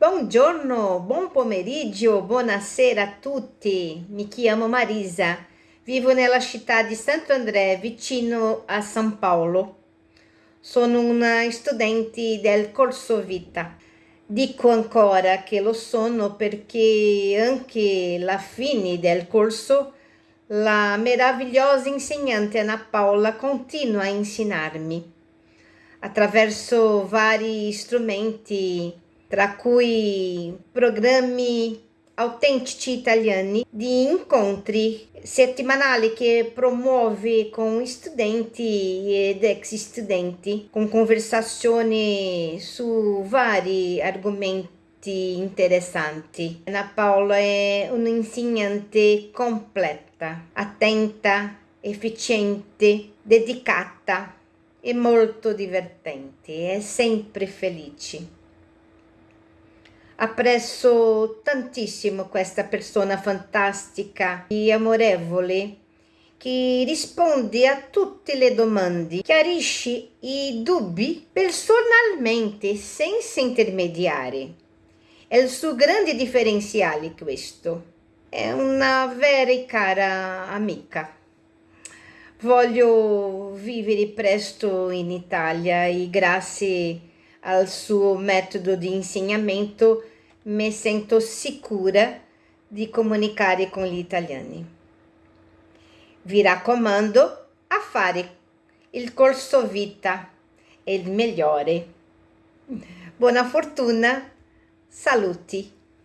Buongiorno, buon pomeriggio, buonasera a tutti. Mi chiamo Marisa, vivo nella città di Santo André, vicino a San Paolo. Sono una studente del corso vita. Dico ancora che lo sono perché anche alla fine del corso la meravigliosa insegnante Anna Paola continua a insegnarmi attraverso vari strumenti tra cui programmi autentici italiani di incontri settimanali che promuove con studenti ed ex studenti con conversazioni su vari argomenti interessanti. Anna Paola è un'insegnante completa, attenta, efficiente, dedicata e molto divertente, è sempre felice. Apprezzo tantissimo questa persona fantastica e amorevole che risponde a tutte le domande, chiarisce i dubbi personalmente, senza intermediari. È il suo grande differenziale questo. È una vera e cara amica. Voglio vivere presto in Italia e grazie al suo metodo di insegnamento mi sento sicura di comunicare con gli italiani. Vi raccomando a fare il corso vita, è il migliore. Buona fortuna, saluti.